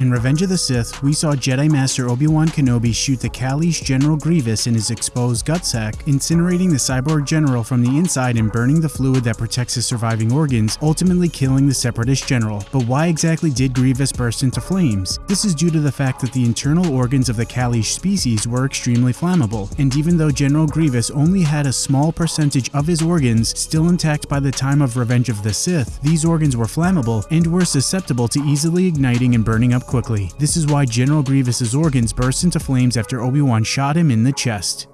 In Revenge of the Sith, we saw Jedi Master Obi-Wan Kenobi shoot the Kaleesh General Grievous in his exposed gut sac, incinerating the cyborg general from the inside and burning the fluid that protects his surviving organs, ultimately killing the Separatist general. But why exactly did Grievous burst into flames? This is due to the fact that the internal organs of the Kaleesh species were extremely flammable, and even though General Grievous only had a small percentage of his organs still intact by the time of Revenge of the Sith, these organs were flammable and were susceptible to easily igniting and burning up quickly. This is why General Grievous's organs burst into flames after Obi-Wan shot him in the chest.